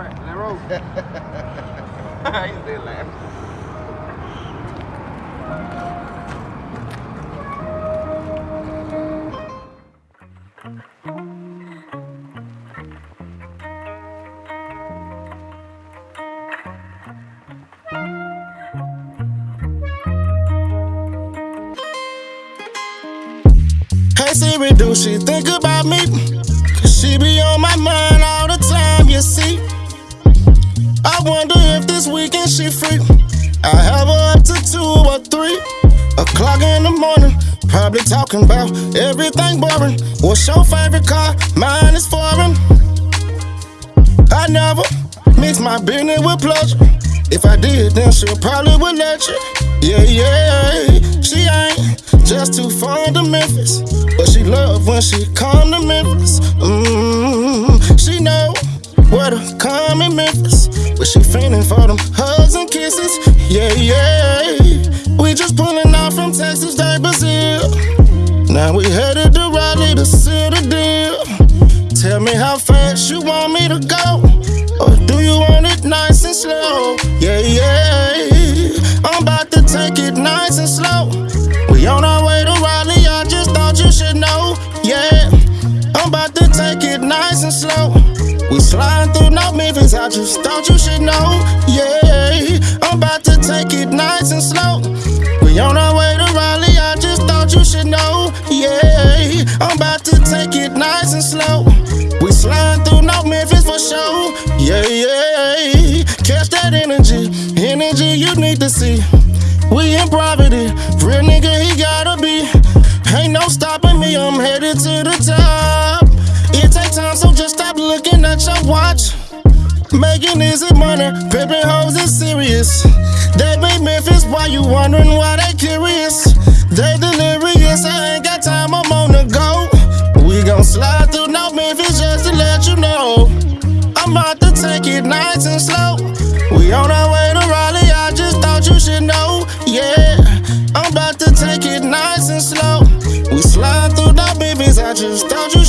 right. Roll. He's still. Hey Siri, do she think about me? Cause she be on this weekend she free. I have her up to two or three o'clock in the morning. Probably talking about everything boring. What's your favorite car? Mine is foreign. I never mix my business with pleasure. If I did, then she probably would let you. Yeah, yeah. She ain't just too fond of Memphis, but she love when she come to Memphis. Mmm, she know where to come in Memphis, fiending for them hugs and kisses. Yeah, yeah. We just pulling out from Texas, Day Brazil. Now we headed to Raleigh to seal the deal. Tell me how fast you want me to go. Or do you want it nice and slow? Yeah, yeah. I'm about to take it nice and slow. We on our way to Raleigh, I just thought you should know. Yeah, I'm about to take it nice and slow. I just thought you should know. Yeah, I'm about to take it nice and slow. We on our way to Raleigh, I just thought you should know. Yeah, I'm about to take it nice and slow. We sliding through North Memphis for sure. Yeah, yeah. Catch that energy, energy you need to see. We in Making easy money, pimping hoes is serious. They be Memphis, why you wondering why they curious? They delirious, I ain't got time, I'm on the go. We gon' slide through North Memphis just to let you know. I'm about to take it nice and slow. We on our way to Raleigh, I just thought you should know. Yeah, I'm about to take it nice and slow. We slide through North Memphis, I just thought you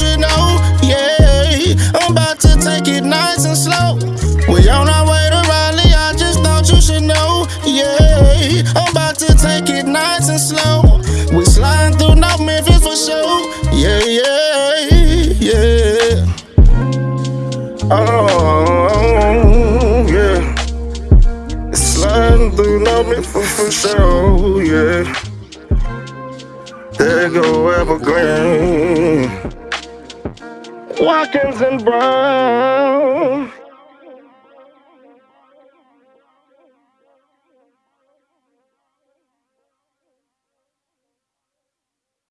Oh, yeah. Sliding through me Memphis for sure, yeah. There go Evergreen. Watkins and Brown.